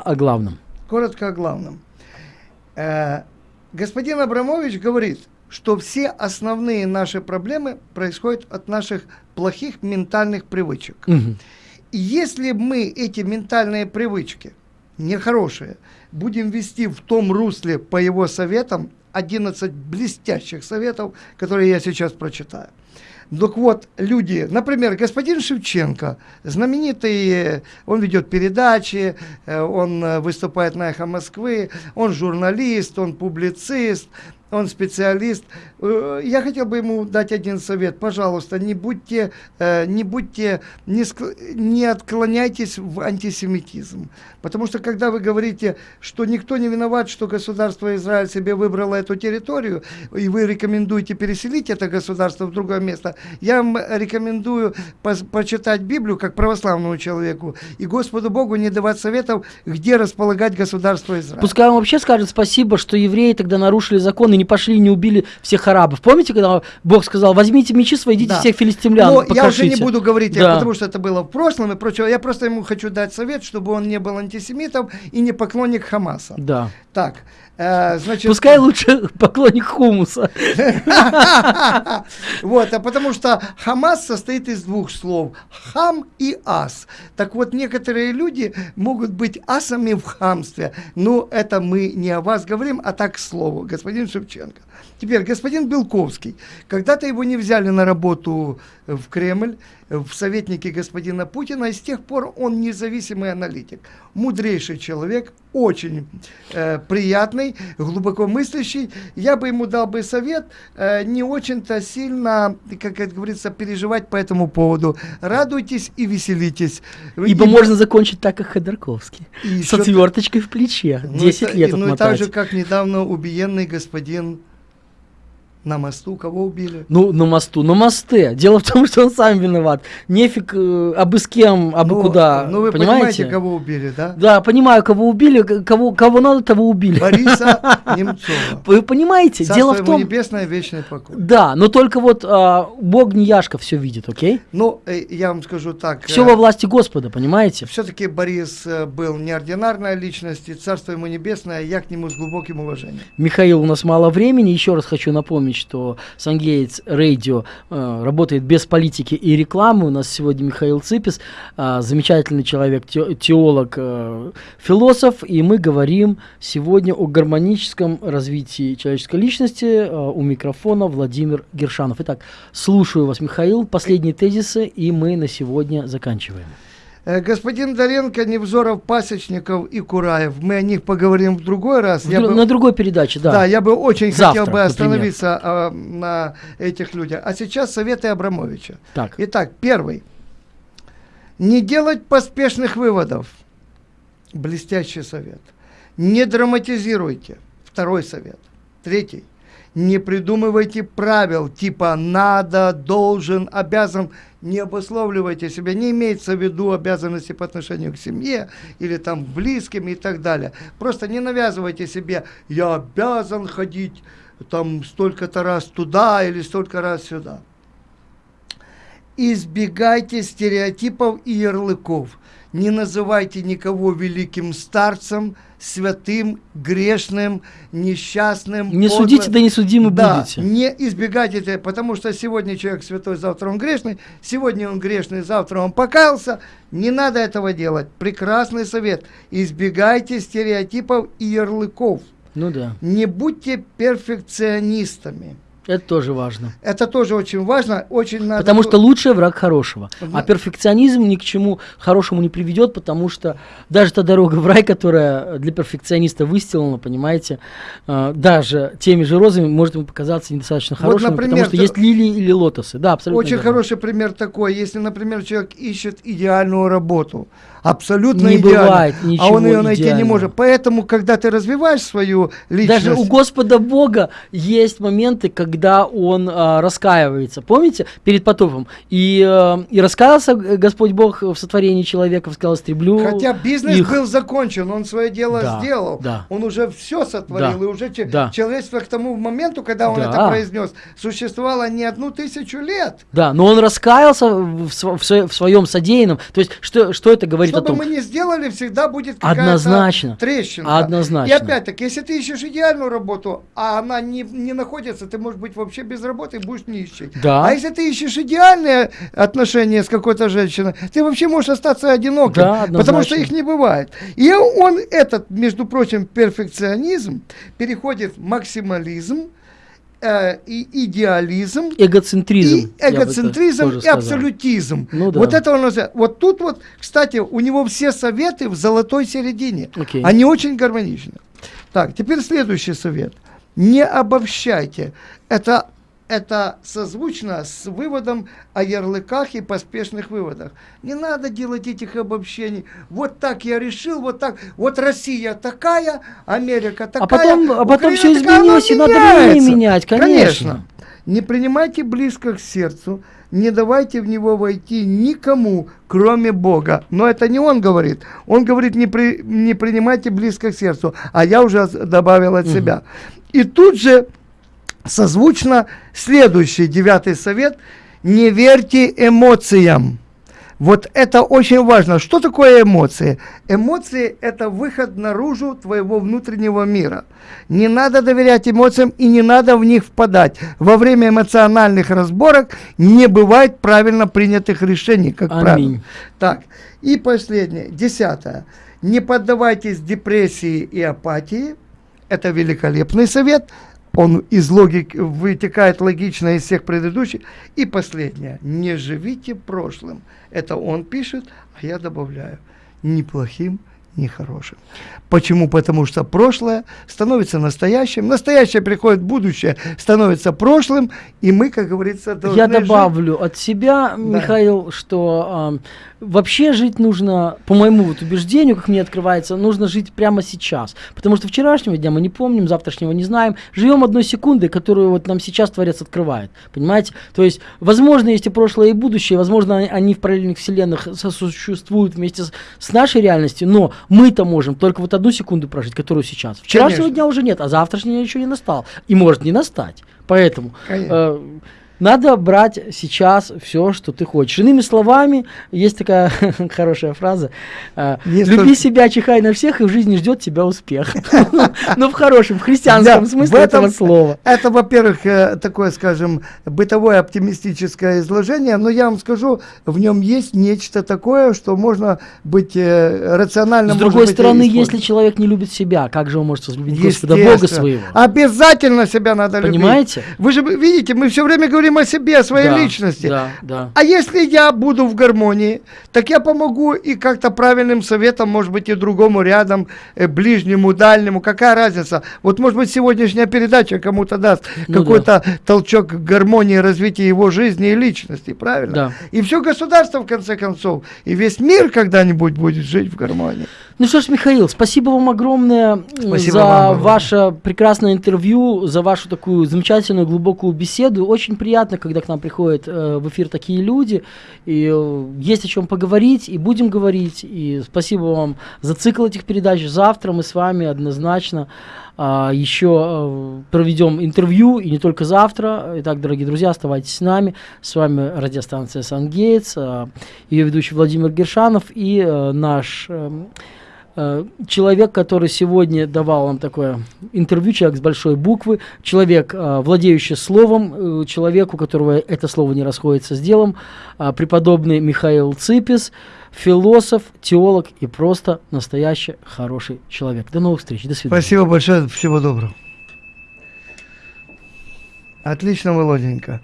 о главном. Коротко о главном. Э, господин Абрамович говорит, что все основные наши проблемы происходят от наших плохих ментальных привычек. Мгм. И если мы эти ментальные привычки, нехорошие, будем вести в том русле по его советам, 11 блестящих советов, которые я сейчас прочитаю. Так вот, люди, например, господин Шевченко, знаменитый, он ведет передачи, э, он э, выступает на «Эхо Москвы», он журналист, он публицист, он специалист. Э, Я хотел бы ему дать один совет. Пожалуйста, не будьте, э, не будьте, не, ск- не отклоняйтесь в антисемитизм. Потому что когда вы говорите, что никто не виноват, что государство Израиль себе выбрало эту территорию, и вы рекомендуете переселить это государство в другое место, я вам рекомендую почитать Библию как православному человеку и Господу Богу не давать советов, где располагать государство Израиль. Пускай он вообще скажет спасибо, что евреи тогда нарушили закон и не пошли не убили всех арабов. Помните, когда Бог сказал, возьмите мечи свои, идите Да. всех филистимлян, Но я уже не покрошите». буду говорить, Да. потому что это было в прошлом и прочее. Я просто ему хочу дать совет, чтобы он не был антисемитом и не поклонник Хамаса. Да. Так, значит... Пускай лучше поклонник хумуса. Вот, а потому что Хамас состоит из двух слов. Хам и ас. Так вот, некоторые люди могут быть асами в хамстве. Но это мы не о вас говорим, а так к слову. Господин Шевченко. Теперь, господин Белковский. Когда-то его не взяли на работу в Кремль, в советники господина Путина, и с тех пор он независимый аналитик. Мудрейший человек, очень э, приятный, глубоко мыслящий. Я бы ему дал бы совет э, не очень-то сильно, как это говорится, переживать по этому поводу. Радуйтесь и веселитесь. Ибо можно закончить так, как Ходорковский. И С ещё- отверточкой в плече. ну, 10 это- лет Ну и так отмотать. же, как недавно убиенный господин на мосту. Кого убили? Ну, на мосту, на мосте. Дело в том, что он сам виноват. Нефиг э, абы с кем, абы ну, куда. Ну вы понимаете? понимаете, кого убили, да? Да, понимаю, кого убили, кого, кого надо, того убили. Бориса Немцова. Вы понимаете, Царство дело в том... небесное, вечный покой. Да, но только вот а, Бог не Яшка все видит, окей? Ну, э, я вам скажу так. Все во власти Господа, понимаете? Все-таки Борис э, был неординарная личность, и царство ему небесное, я к нему с глубоким уважением. Михаил, у нас мало времени. Еще раз хочу напомнить, что Сангейтс Радио э, работает без политики и рекламы. У нас сегодня Михаил Ципис, э, замечательный человек, те- теолог, э, философ. И мы говорим сегодня о гармоническом развитии человеческой личности. Э, у микрофона Владимир Гершанов. Итак, слушаю вас, Михаил. Последние тезисы, и мы на сегодня заканчиваем. Э, Господин Доренко, Невзоров, Пасечников и Кураев. Мы о них поговорим в другой раз. В Я бы- На другой передаче, да. Да, я бы очень Завтра, хотел бы остановиться э, на этих людях. А сейчас советы Абрамовича. Так. Итак, первый. Не делать поспешных выводов. Блестящий совет. Не драматизируйте. Второй совет. Третий. Не придумывайте правил типа надо, должен, обязан. Не обусловливайте себя. Не имеется в виду обязанности по отношению к семье или там близким и так далее. Просто не навязывайте себе, я обязан ходить там столько-то раз туда или столько раз сюда. Избегайте стереотипов и ярлыков. Не называйте никого великим старцем, святым, грешным, несчастным. Не подлым. судите, да не судимы Да, будете. не избегайте этого, потому что сегодня человек святой, завтра он грешный, сегодня он грешный, завтра он покаялся. Не надо этого делать. Прекрасный совет. Избегайте стереотипов и ярлыков. Ну да, Не будьте перфекционистами. Это тоже важно. Это тоже очень важно. Очень надо... Потому что лучший враг хорошего. А Да. перфекционизм ни к чему хорошему не приведет, потому что даже та дорога в рай, которая для перфекциониста выстелана, понимаете, э, даже теми же розами может ему показаться недостаточно Вот, хорошим, например, потому что то- есть лилии или лотосы. Да, абсолютно. Очень верно. хороший пример такой, если, например, человек ищет идеальную работу, абсолютно Не идеальную, бывает а ничего он ее найти не может. Поэтому, когда ты развиваешь свою личность, Даже у Господа Бога есть моменты, когда он а, раскаивается. Помните, перед потопом? И, а, и раскаялся э, Господь Бог в сотворении человека, сказал, истреблю хотя бизнес их». был закончен, он свое дело Да, сделал, да. он уже все сотворил, Да, и уже да. человечество к тому моменту, когда он Да. это произнес, существовало не одну тысячу лет. Да, но он раскаялся в, в в своем содеянном. То есть, что, что это говорит? Говорит что о том... бы мы ни сделали, всегда будет какая-то Однозначно. трещинка. Однозначно. И опять-таки, если ты ищешь идеальную работу, а она не, не находится, ты можешь быть вообще без работы и будешь нищий. Да. А если ты ищешь идеальные отношения с какой-то женщиной, ты вообще можешь остаться одиноким. Да, потому что их не бывает. И он, этот, между прочим, перфекционизм переходит в максимализм, э, и идеализм, Эгоцентризм. и эгоцентризм, и абсолютизм. Ну да. Вот это он называет. Вот тут вот, кстати, у него все советы в золотой середине. Окей. Они очень гармоничны. Так, теперь следующий совет. Не обобщайте. Это, это созвучно с выводом о ярлыках и поспешных выводах. Не надо делать этих обобщений. Вот так я решил, вот так. Вот Россия такая, Америка такая. А потом, а потом Украина все такая, изменилось, и надо время менять, конечно. Не принимайте близко к сердцу, не давайте в него войти никому, кроме Бога. Но это не он говорит. Он говорит, не, при, не принимайте близко к сердцу, а я уже добавил от себя. И тут же созвучно следующий девятый совет. Не верьте эмоциям. Вот это очень важно. Что такое эмоции? Эмоции – это выход наружу твоего внутреннего мира. Не надо доверять эмоциям и не надо в них впадать. Во время эмоциональных разборок не бывает правильно принятых решений, как Аминь. правило. Так, и последнее, десятое. Не поддавайтесь депрессии и апатии. Это великолепный совет. Он из логики вытекает логично из всех предыдущих. И последнее. Не живите прошлым. Это он пишет, а я добавляю. Ни плохим, ни хорошим. Почему? Потому что прошлое становится настоящим, настоящее приходит в будущее, становится прошлым, и мы, как говорится, должны Я жить. добавлю от себя, Михаил, что ам, вообще жить нужно, по моему вот убеждению, как мне открывается, нужно жить прямо сейчас. Потому что вчерашнего дня мы не помним, завтрашнего не знаем. Живем одной секундой, которую вот нам сейчас Творец открывает. Понимаете? То есть, возможно, есть и прошлое, и будущее, возможно, они- они в параллельных вселенных сосуществуют вместе с, с нашей реальностью, но мы-то можем только вот одну секунду прожить, которую сейчас. Вчерашнего Конечно. дня уже нет, а завтрашний день еще не настал. И может не настать. Поэтому Конечно. э, надо брать сейчас все, что ты хочешь. Иными словами, есть такая хорошая фраза. э, Люби себя, чихай на всех, и в жизни ждет тебя успех. Ну, в хорошем, в христианском смысле этого слова. Это, во-первых, э, такое, скажем, бытовое оптимистическое изложение, но я вам скажу, в нем есть нечто такое, что можно быть э, рационально. С другой стороны, если человек не любит себя, как же он может возлюбить Господа Бога своего? Обязательно себя надо любить. Понимаете? Вы же видите, мы все время говорим о себе, о своей Да, личности. Да, да. А если я буду в гармонии, так я помогу и как-то правильным советом, может быть, и другому рядом, э, ближнему, дальнему. Какая разница? Вот, может быть, сегодняшняя передача кому-то даст Ну какой-то толчок к гармонии развития его жизни и личности, правильно? Да. И все государство, в конце концов, и весь мир когда-нибудь будет жить в гармонии. Ну что ж, Михаил, спасибо вам огромное Спасибо за вам огромное. ваше прекрасное интервью, за вашу такую замечательную глубокую беседу. Очень приятно, когда к нам приходят э, в эфир такие люди, и э, есть о чем поговорить, и будем говорить. И спасибо вам за цикл этих передач. Завтра мы с вами однозначно а, еще э, проведем интервью, и не только завтра. Итак, дорогие друзья, оставайтесь с нами. С вами радиостанция «Сангейтс», э, ее ведущий Владимир Гершанов и э, наш... э, человек, который сегодня давал вам такое интервью, человек с большой буквы, человек, э, владеющий словом, э, человек, у которого это слово не расходится с делом, э, преподобный Михаил Ципис, философ, теолог и просто настоящий хороший человек. До новых встреч, до свидания. Спасибо большое, всего доброго. Отлично, Володенька.